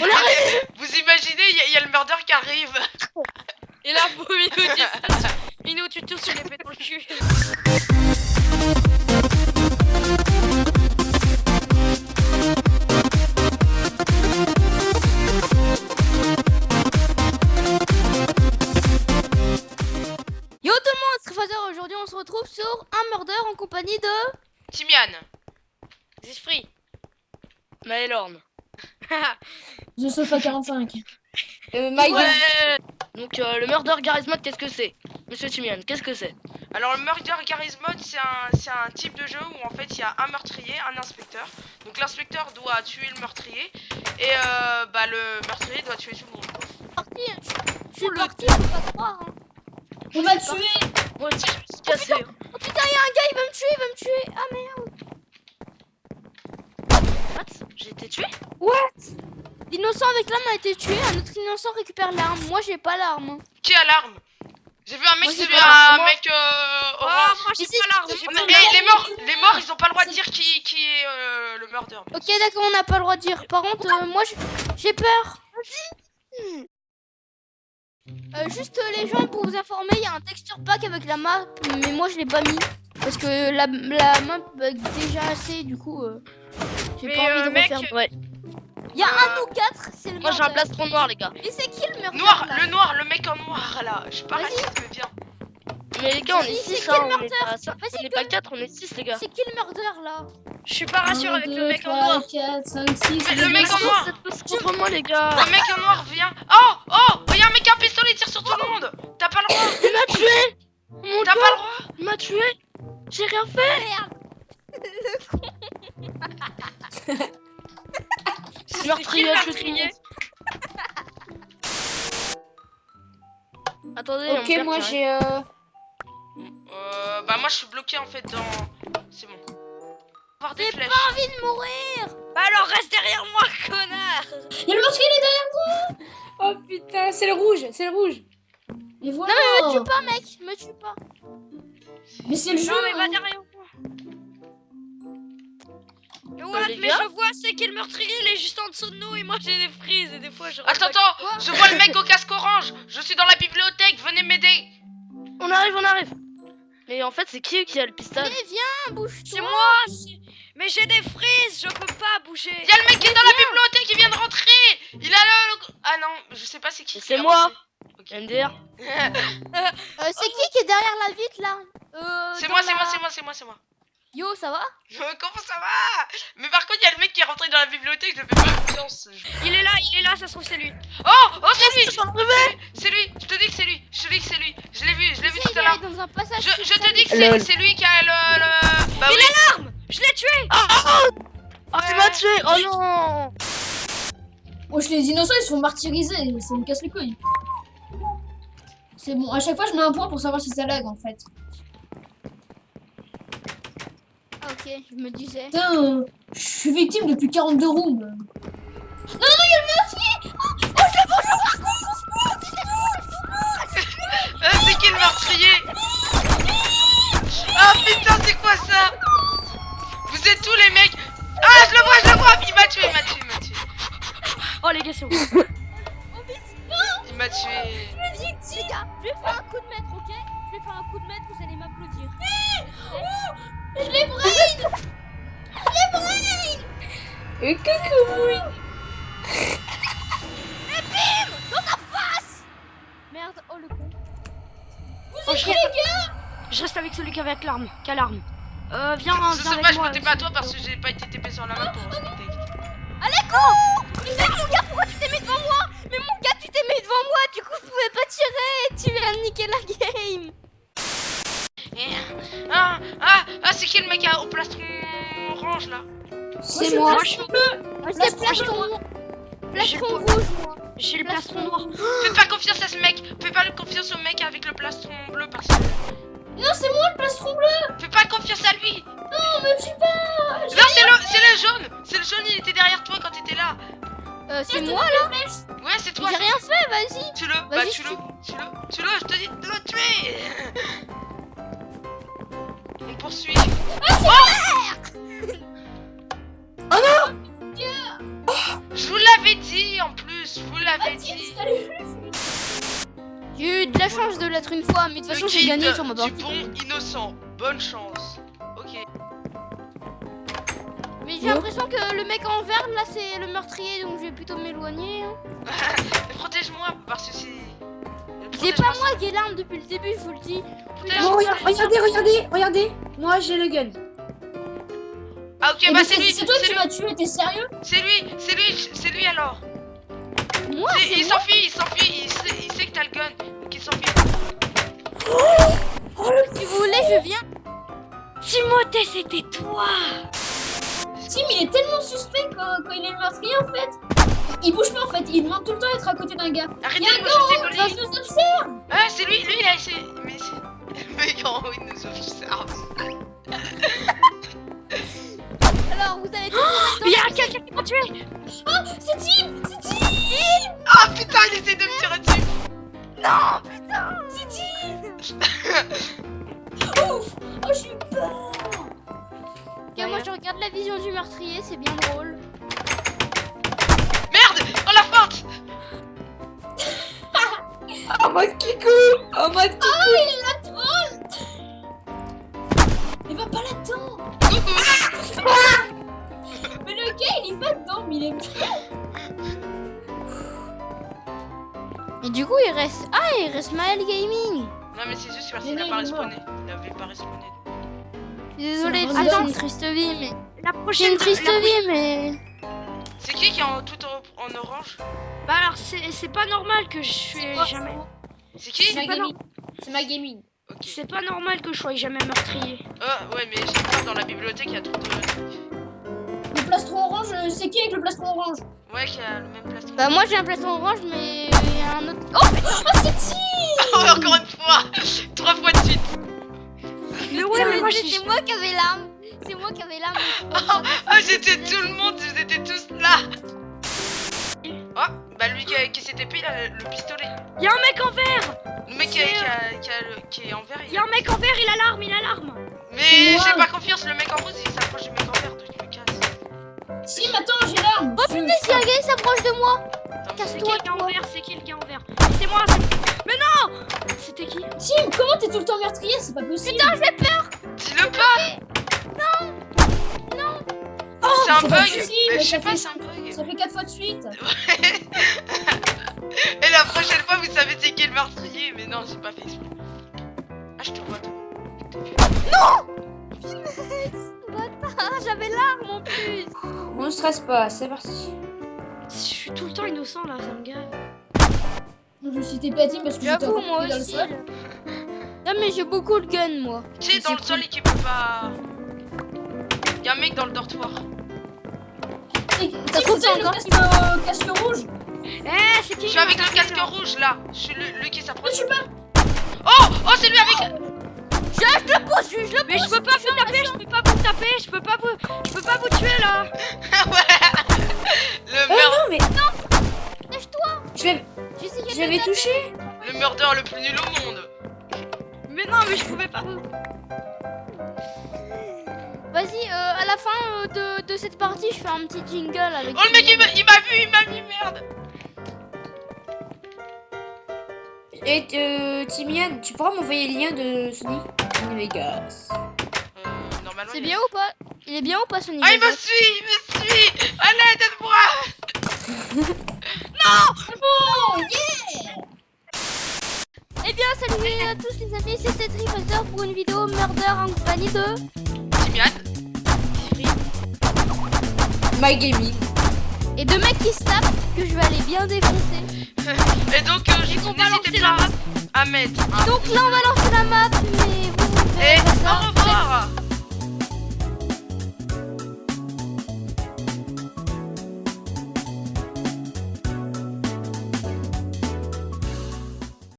On Vous imaginez, il y, a- il y a le murder qui arrive. Et là, pour Minou, tu Minou, tu tousses sur l'épée dans le cul. Yo tout le monde, c'est Fazer. Aujourd'hui, on se retrouve sur un murder en compagnie de. Timian. Zifri. Maelorn. The Sofa 45. Euh, Ouais. Donc euh, le murder Garismod, qu'est-ce que c'est? Monsieur Timian, qu'est-ce que c'est? Alors, le murder Garry's Mod, c'est un, c'est un type de jeu où en fait il y a un meurtrier, un inspecteur. Donc, l'inspecteur doit tuer le meurtrier. Et euh, bah, le meurtrier doit tuer tout le monde. Parti. Je suis parti, faut pas croire. Hein. On va tuer Moi aussi, je me suis cassé. Oh putain, y'a un gars, il va me tuer, il va me tuer. Ah merde. What? J'ai été tué? L'innocent avec l'arme a été tué, un autre innocent récupère l'arme. Moi, j'ai pas l'arme. Qui a l'arme J'ai vu un mec j'ai pas un mec euh, Oh, orange. moi, j'ai pas l'arme. les morts, les morts, ils ont pas le droit de dire qui, qui est euh, le murder. Ok, d'accord, on n'a pas le droit de dire. Par contre, euh, moi, j'ai peur. Euh, juste euh, les gens pour vous informer, il y a un texture pack avec la map, mais moi je l'ai pas mis parce que la, la map bug déjà assez, du coup euh, j'ai pas envie de mec, refaire. Ouais. Il y a un ou quatre, c'est le Moi j'ai un plastron noir, les gars. Et c'est qui le murder Noir, là le noir, le mec en noir là. Je suis pas raciste, mais bien. Mais les gars, on est Vas-y, c'est 6 quel hein, on est pas, ça- Vas-y, on est pas 4, on est 6 les gars. C'est qui le murder là Je suis pas rassuré avec le mec en noir. 4, 5, 6. Mais le mec en noir. Contre moi les gars. Le mec en noir vient. Oh, oh, il y a un mec un pistolet, il tire sur tout le monde. T'as pas le droit. Il m'a tué T'as pas le droit. il m'a tué J'ai rien fait Attendez, Ok, moi qui j'ai. Euh... Euh, bah moi je suis bloqué en fait dans. C'est bon. J'ai pas envie de mourir Bah alors reste derrière moi, connard Y'a le meurtrier, il est derrière moi Oh putain, c'est le rouge, c'est le rouge. Et voilà. Me tue pas mec, me tue pas Mais c'est le jeu. Non mais va derrière les mais gars je vois c'est qui le meurtrier, il est juste en dessous de nous et moi j'ai des frises et des fois je Attends, attends, je vois le mec au casque orange. Je suis dans la bibliothèque, venez m'aider. On arrive, on arrive Mais en fait, c'est qui qui a le pistolet? Mais viens, bouge C'est moi Mais j'ai des frises, je peux pas bouger Il y a le mec qui est dans la bibliothèque, il vient de rentrer. Il a le. Ah non, je sais pas c'est qui. C'est moi. lancé. MDR Euh, c'est qui qui est derrière la vitre là? Euh, C'est moi, c'est la- moi, c'est moi, c'est moi, c'est moi. Yo, ça va? Comment ça va? Mais par contre, il y a le mec qui est rentré dans la bibliothèque, je fais pas confiance. Je- Il est là, il est là, ça se trouve c'est lui Oh, oh, c'est lui C'est lui, je te dis que c'est lui, je te dis que c'est lui. Je l'ai vu, je l'ai vu tout à il l'heure. Je, je te dis que c'est c'est lui qui a le. le... Bah oui. Je l'ai tué Oh, tu m'as tué Oh non Wesh, les innocents ils se font martyriser, ça me casse les couilles. C'est bon, à chaque fois je mets un point pour savoir si ça lag en fait. Ah, ok, je me disais. Putain, euh, je suis victime depuis 42 rooms. Non, non, il y a le meurtrier Ah, c'est qui le meurtrier Ah putain, c'est quoi ça Vous êtes tous les mecs Ah, je le vois, je le vois Il m'a tué, il m'a tué, il m'a tué. Oh les gars c'est bon Il m'a tué. Les gars, je vais faire un coup de maître, ok Je vais faire un coup de maître, vous allez m'applaudir. Et coucou Merde, oh le con. Oh, je, reste... je reste avec celui qui avait avec l'arme, qui a l'arme. Euh, viens, Je viens sais avec pas, je comptais pas à toi parce que j'ai pas été TP sur la main pour respecter. Allez, con. Mais mon gars, pourquoi tu t'es mis devant moi? Mais mon gars, tu t'es mis devant moi, du coup, je pouvais pas tirer. Tu viens de niquer la game. Eh, Ah, ah, ah, c'est qui le mec à- au plastron orange là? C'est moi. C'est plastron... Plastron J'ai rouge, moi. J'ai le plastron noir. Fais pas confiance à ce mec. Fais pas confiance au mec avec le plastron bleu parce que... Non, c'est moi le plastron bleu. Fais pas confiance à lui. Non, me tue pas Non, c'est le, c'est le jaune. C'est le jaune, il était derrière toi quand t'étais là. Euh, c'est moi, là Ouais, c'est toi. J'ai rien fait, vas-y. Tue-le, bah Vas-y, tue-le, tue-le, tue-le, je te dis de le tuer. On poursuit. Oh Je vous l'avais dit en plus, je vous l'avais dit. J'ai eu de la chance de l'être une fois, mais de toute façon j'ai gagné sur ma du partie. bon innocent. Bonne chance. Ok. Mais j'ai l'impression que le mec en vert là c'est le meurtrier donc je vais plutôt m'éloigner. hein. Protège-moi parce que c'est. C'est pas moi qui ai l'arme depuis le début, je vous le dis. regardez, regardez, regardez. Moi, j'ai le gun. Ah ok Eh, bah mais c'est c'est lui, c'est toi c'est qui lui, m'as tué, t'es sérieux? C'est lui, c'est lui, c'est lui alors. Moi C'est- c'est il s'enfuit, il s'enfuit, il sait, il sait que t'as le gun, donc il s'enfuit. Si vous voulez, je viens. Timothée, c'était toi Tim, il est tellement suspect quand, quand il est le meurtrier en fait. Il bouge pas en fait, il demande tout le temps d'être à côté d'un gars. Arrêtez de haut, colis. il nous observe Ah c'est lui, lui il a essayé. Mais c'est. Le en haut il nous observe. Alors vous allez tous Il y a quelqu'un qui m'a tué. Oh, c'est Tim C'est Tim. Ah putain il essaie de me tirer dessus. C'est Tim. Ouf Oh, j'ai eu peur. Ok, moi je regarde la vision du meurtrier, c'est bien drôle. Merde Oh la feinte En mode Kikou En mode Kikou Oh, il est le gars, il y va dedans, mais il est... Et du coup il reste... Ah il reste Maël Gaming. Non mais c'est juste parce qu'il a non, pas est respawné. Il avait pas respawné. C'est random. une triste vie mais... La prochaine une triste la- vie mais... C'est qui qui est en tout en, en orange? Bah alors, c'est c'est pas normal que je suis jamais... C'est qui? C'est ma pas gaming. C'est ma gaming. Ok. C'est pas normal que je sois jamais meurtrier. Oh ouais mais j'ai dans la bibliothèque il y a trop de... Plastron orange, euh, c'est qui avec le plastron orange Ouais qui a le même plastron. Bah moi j'ai un plastron orange mais il y a un autre... Oh Oh, c'est Oh, encore une fois Trois fois de suite Mais ouais, mais moi c'est moi qui avais l'arme. C'est moi qui avais l'arme. Ah j'étais tout le monde, vous étiez tous là Oh bah lui qui, a- qui il a le, le pistolet. Y'a un mec en vert Le mec qui, a- qui, a- qui, a le- qui est en vert il Y'a un mec en vert, il a l'arme, il a l'arme Mais j'ai pas confiance, le mec en rose il s'approche du mec en vert donc Tim, attends, j'ai l'arme. Oh putain, si un gars il s'approche de moi. C'est Casse-toi, qui le gars en vert C'est qui le gars en vert. C'est moi c'est- Mais non C'était qui Tim, comment t'es tout le temps meurtrier C'est pas possible. Dis-le pas Oh, C'est un c'est pas bug. possible, Mais je ça sais pas fait- c'est un bug. Ça fait 4 fois de suite. Et la prochaine fois vous savez c'est qui le meurtrier Mais non j'ai pas fait exprès. Ah je te vois toi. Ah, j'avais l'arme en plus. On ne stresse pas, c'est parti. Je suis tout le temps innocent là, ça me gave. Je me suis Tim parce que j'étais moi dans le sol. Non, mais j'ai beaucoup de gun, moi. Tu sais dans le sol et qui peut pas. Y'a un mec dans le dortoir. C'est Ça Tim, trouve c'est le encore casque, euh, casque rouge Eh, c'est qui Je suis avec le casque rouge là. Je suis le, le qui s'approche. je suis pas Oh Oh c'est lui avec. Je le pousse, je le Mais je peux pas vous taper, je peux pas vous taper, je peux pas vous, je peux pas vous là. ouais Le Oh meurtre. non, mais Lâche-toi. je vais, je de l'avais le touché. Le meurdeur le plus nul au monde. Mais non, mais je pouvais pas. Vas-y, euh, à la fin euh, de, de cette partie, je fais un petit jingle avec. Oh le mec il m'a il m'a vu, il m'a vu merde. Et euh, Timian, tu pourras m'envoyer le lien de Sony? Vegas. Euh, normalement. C'est bien ou pas? Il est bien ou pas Sonic Ah il me suit, il me suit. Allez aide-moi. Eh bien, salut à tous les amis, c'était Trifazer pour une vidéo Murder en compagnie de. Timian. My Gaming. Et deux mecs qui se tapent que je vais aller bien défoncer. Et donc euh, va n'hésitez lancer la pas à mettre un Donc là, on va lancer la map, mais vous, vous Et au revoir